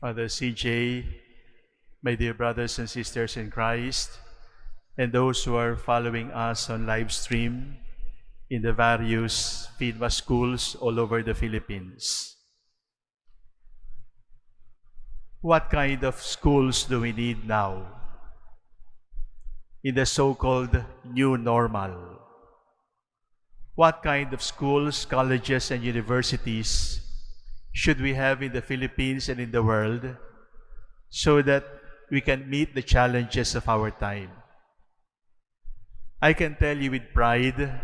Father CJ, my dear brothers and sisters in Christ, and those who are following us on live stream in the various PHINMA schools all over the Philippines. What kind of schools do we need now in the so-called new normal? What kind of schools, colleges, and universities should we have in the Philippines and in the world so that we can meet the challenges of our time? I can tell you with pride,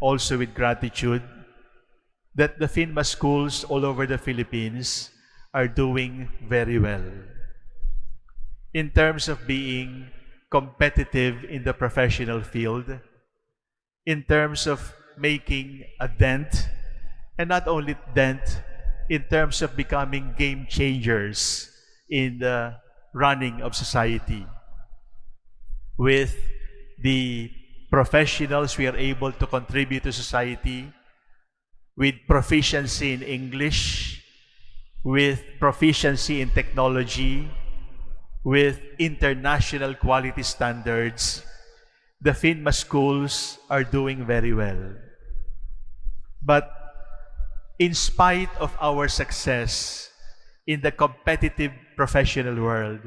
also with gratitude, that the PHINMA schools all over the Philippines are doing very well. In terms of being competitive in the professional field, in terms of making a dent, and not only dent, in terms of becoming game changers in the running of society. With the professionals, we are able to contribute to society with proficiency in English, with proficiency in technology, with international quality standards, the PHINMA schools are doing very well. But in spite of our success in the competitive professional world,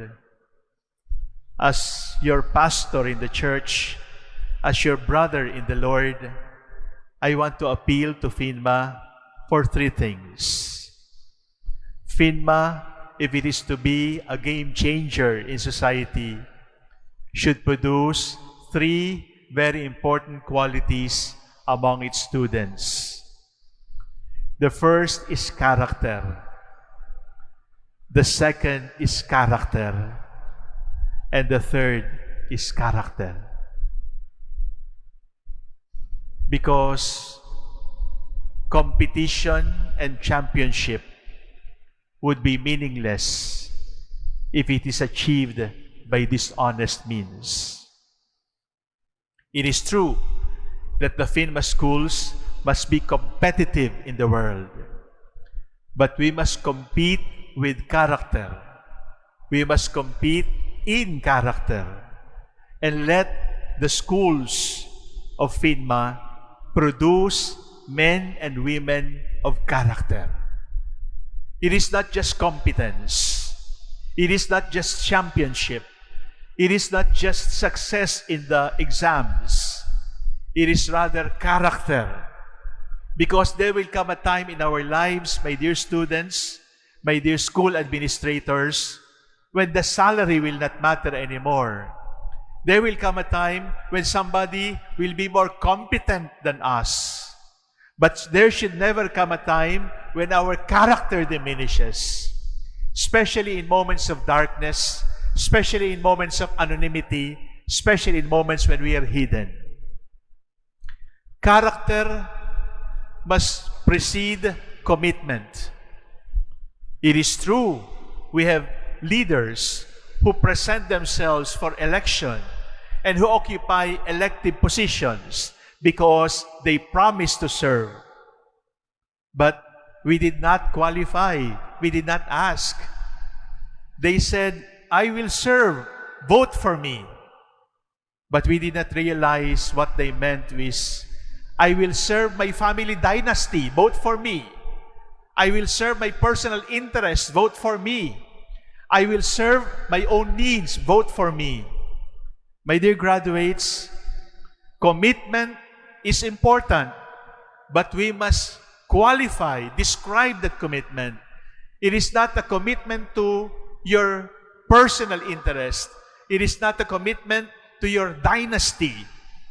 as your pastor in the church, as your brother in the Lord, I want to appeal to PHINMA for three things. PHINMA, if it is to be a game changer in society, should produce three very important qualities among its students. The first is character. The second is character. And the third is character. Because competition and championship would be meaningless if it is achieved by dishonest means. It is true that the PHINMA schools must be competitive in the world. But we must compete with character. We must compete in character. And let the schools of PHINMA produce men and women of character. It is not just competence. It is not just championship. It is not just success in the exams. It is rather character because there will come a time in our lives, my dear students, my dear school administrators, when the salary will not matter anymore. There will come a time when somebody will be more competent than us. But there should never come a time when our character diminishes, especially in moments of darkness, especially in moments of anonymity, especially in moments when we are hidden. Character must precede commitment. It is true, we have leaders who present themselves for election and who occupy elective positions because they promise to serve. But we did not qualify. We did not ask. They said, I will serve. Vote for me. But we did not realize what they meant was I will serve my family dynasty. Vote for me. I will serve my personal interests. Vote for me. I will serve my own needs. Vote for me. My dear graduates, commitment is important, but we must qualify, describe that commitment. It is not a commitment to your personal interest. It is not a commitment to your dynasty.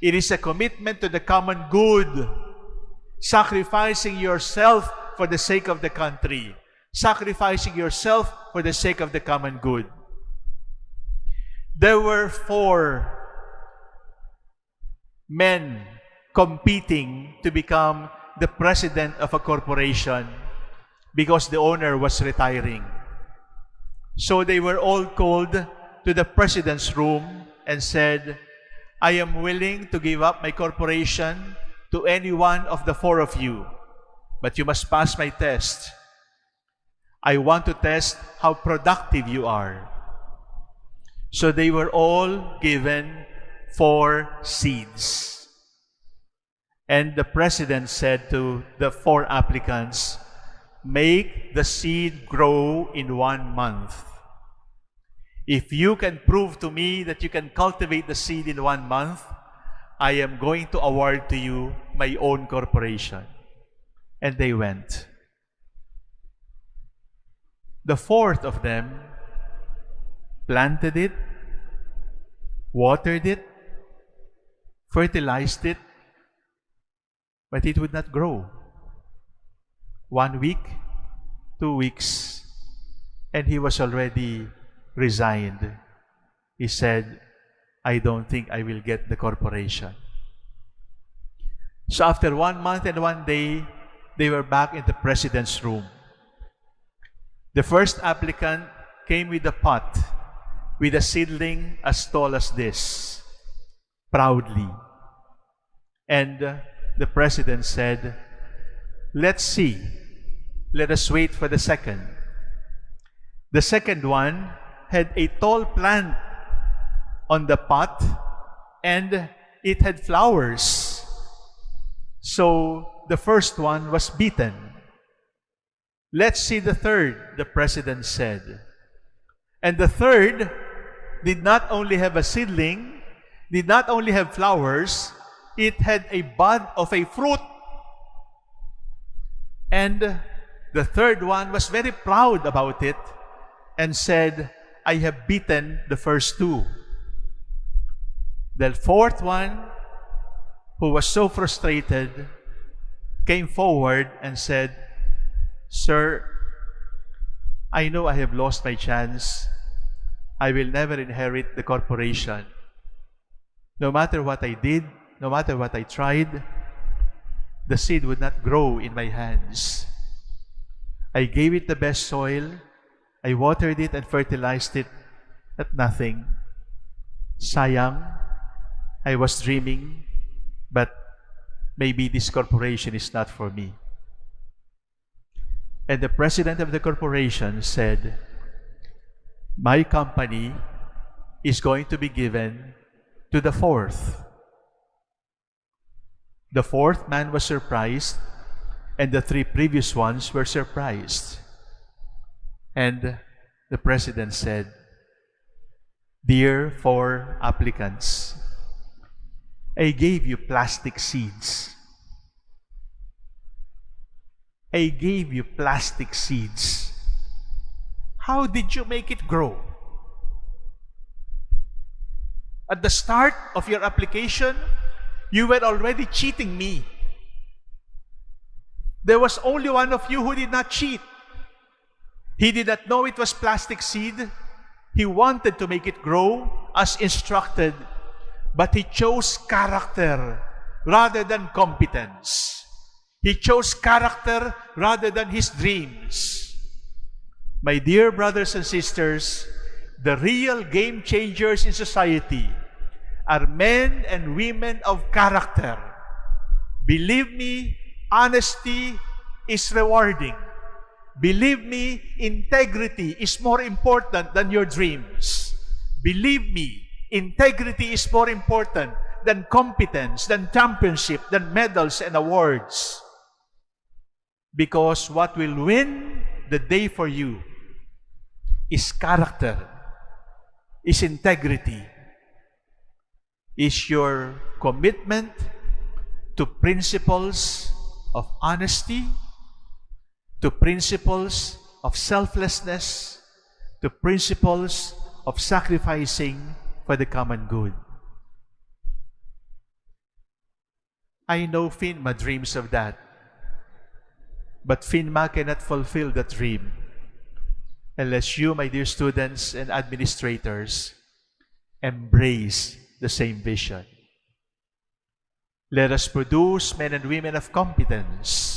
It is a commitment to the common good, sacrificing yourself for the sake of the country, sacrificing yourself for the sake of the common good. There were four men competing to become the president of a corporation because the owner was retiring. So they were all called to the president's room and said, I am willing to give up my corporation to any one of the four of you, but you must pass my test. I want to test how productive you are. So they were all given four seeds. And the president said to the four applicants, make the seed grow in one month. If you can prove to me that you can cultivate the seed in one month, I am going to award to you my own corporation. And they went. The fourth of them planted it, watered it, fertilized it, but it would not grow. One week, two weeks, and he was already resigned. He said, I don't think I will get the corporation. So after one month and one day, they were back in the president's room. The first applicant came with a pot with a seedling as tall as this, proudly. And uh, the president said, Let's see. Let us wait for the second. The second one had a tall plant on the pot and it had flowers. So the first one was beaten. Let's see the third, the president said. And the third did not only have a seedling, did not only have flowers, it had a bud of a fruit. And the third one was very proud about it and said, I have beaten the first two. The fourth one, who was so frustrated, came forward and said, Sir, I know I have lost my chance. I will never inherit the corporation. No matter what I did, no matter what I tried, the seed would not grow in my hands. I gave it the best soil, I watered it and fertilized it, but nothing. Sayang, I was dreaming, but maybe this corporation is not for me. And the president of the corporation said, My company is going to be given to the fourth. The fourth man was surprised, and the three previous ones were surprised. And the president said, Dear four applicants, I gave you plastic seeds. I gave you plastic seeds. How did you make it grow? At the start of your application, you were already cheating me. There was only one of you who did not cheat. He did not know it was plastic seed. He wanted to make it grow as instructed, but he chose character rather than competence. He chose character rather than his dreams. My dear brothers and sisters, the real game changers in society are men and women of character. Believe me, honesty is rewarding. Believe me, integrity is more important than your dreams. Believe me, integrity is more important than competence, than championship, than medals and awards. Because what will win the day for you is character, is integrity, is your commitment to principles of honesty, to principles of selflessness, to principles of sacrificing for the common good. I know PHINMA dreams of that. But PHINMA cannot fulfill that dream unless you, my dear students and administrators, embrace the same vision. Let us produce men and women of competence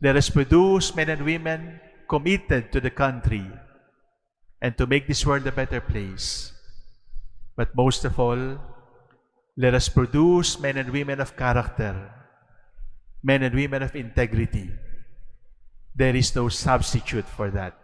let us produce men and women committed to the country and to make this world a better place. But most of all, let us produce men and women of character, men and women of integrity. There is no substitute for that.